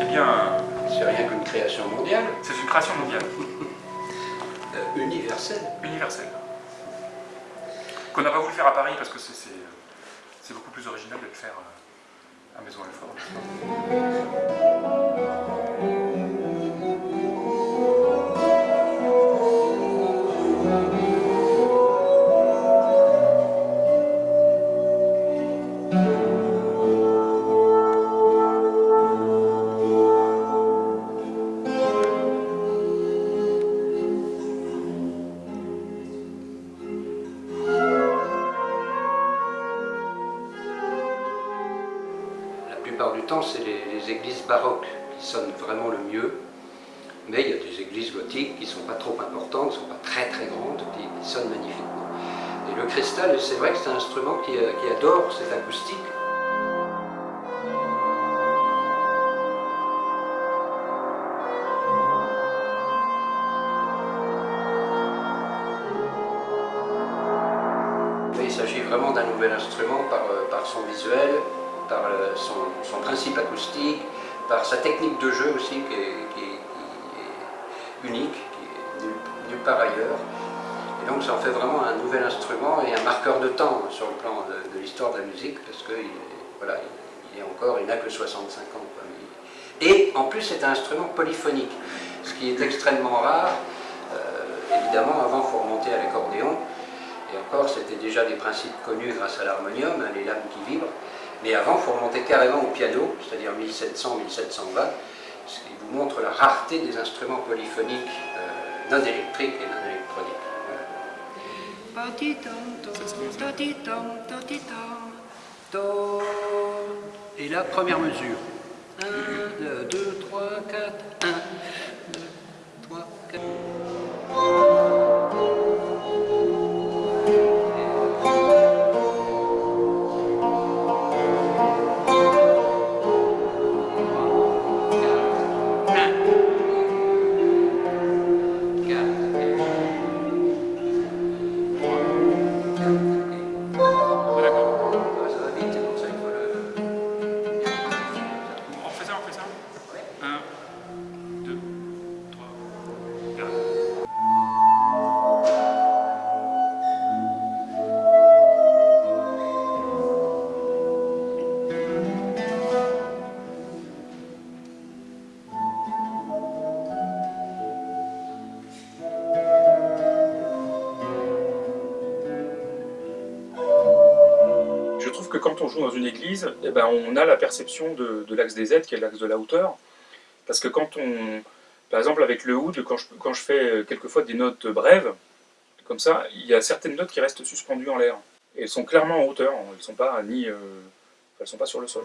eh bien... C'est rien qu'une création mondiale. C'est une création mondiale. Euh, universelle. Universelle. Qu'on n'a pas voulu faire à Paris parce que c'est beaucoup plus original de le faire euh, à Maison Alfort. du temps, c'est les, églises baroques qui sonnent vraiment le mieux. Mais il y a des églises gothiques qui ne sont pas trop importantes, ne sont pas très très grandes, qui, sonnent magnifiquement. Et le cristal, c'est vrai que c'est un instrument qui, euh, qui adore cette acoustique. il s'agit vraiment d'un nouvel instrument par, euh, par son visuel, par son, principe acoustique, par sa technique de jeu aussi qui est, unique, qui est nulle, part ailleurs. Et donc ça en fait vraiment un nouvel instrument et un marqueur de temps sur le plan de, l'histoire de la musique parce qu'il voilà, il est encore, il n'a que 65 ans. Et en plus c'est un instrument polyphonique, ce qui est extrêmement rare. Euh, évidemment avant il faut remonter à l'accordéon, et encore c'était déjà des principes connus grâce à l'harmonium, hein, les lames qui vibrent. Mais avant, il faut remonter carrément au piano, c'est-à-dire 1700-1720, ce qui vous montre la rareté des instruments polyphoniques euh, non électriques et non électroniques. Et la première mesure. 1, 2, 3, 4, 1, que quand on joue dans une église, eh ben, on a la perception de, l'axe des Z, qui est l'axe de la hauteur. Parce que quand on... Par exemple, avec le oud, quand je, fais quelquefois des notes brèves, comme ça, il y a certaines notes qui restent suspendues en l'air. Et elles sont clairement en hauteur, elles ne sont, pas, euh, sont pas sur le sol.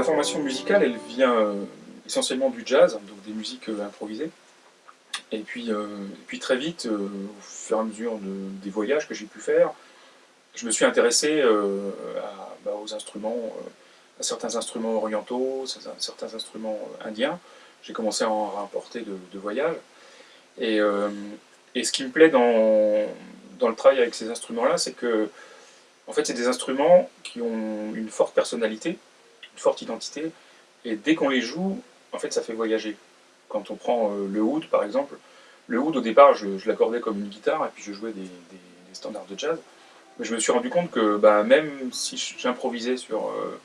Ma formation musicale, elle vient euh, essentiellement du jazz, donc des musiques euh, improvisées. Et puis, euh, puis très vite, au fur et à mesure des voyages que j'ai pu faire, je me suis intéressé bah, aux instruments, à certains instruments orientaux, à certains instruments indiens. J'ai commencé à en rapporter de, de voyages. Et, et, ce qui me plaît dans, dans le travail avec ces instruments-là, c'est que en fait, c'est des instruments qui ont une forte personnalité, forte identité, et dès qu'on les joue, en fait, ça fait voyager. Quand on prend euh, le oud, par exemple, le oud, au départ, je, l'accordais comme une guitare, et puis je jouais des, standards de jazz, mais je me suis rendu compte que bah, même si j'improvisais sur, euh,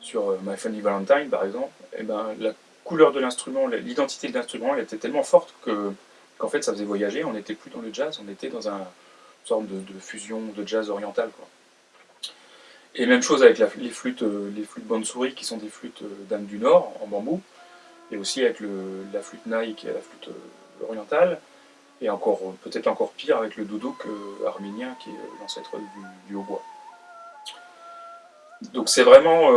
sur euh, My Funny Valentine, par exemple, et eh ben, la couleur de l'instrument, l'identité de l'instrument, elle était tellement forte que qu'en fait, ça faisait voyager, on n'était plus dans le jazz, on était dans une sorte de, de fusion de jazz oriental. Quoi. Et même chose avec les flûtes, euh, les flûtes qui sont des flûtes euh, d'âme du Nord en bambou, et aussi avec la flûte Naï qui est la flûte euh, orientale, et encore peut-être encore pire avec le doudouk arménien qui est l'ancêtre du, hautbois. Donc c'est vraiment,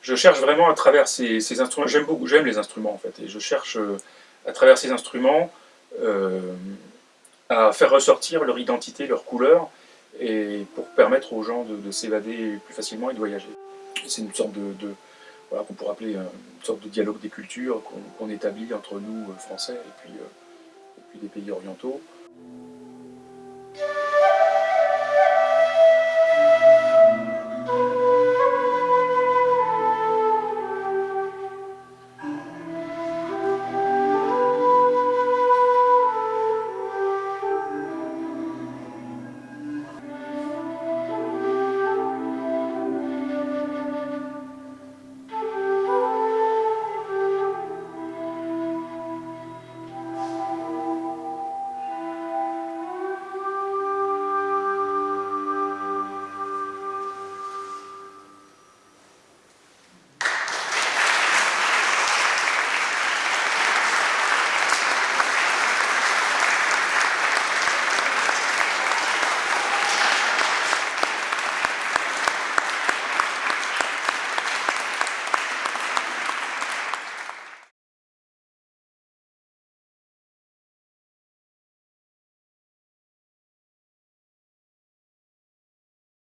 je cherche vraiment à travers ces, instruments, j'aime beaucoup, j'aime les instruments en fait, et je cherche à travers ces instruments à faire ressortir leur identité, leur couleur, et pour permettre aux gens de, s'évader plus facilement et de voyager. C'est une sorte de, voilà, qu'on pourrait appeler une sorte de dialogue des cultures qu'on établit entre nous, euh, Français, et euh, et puis des pays orientaux.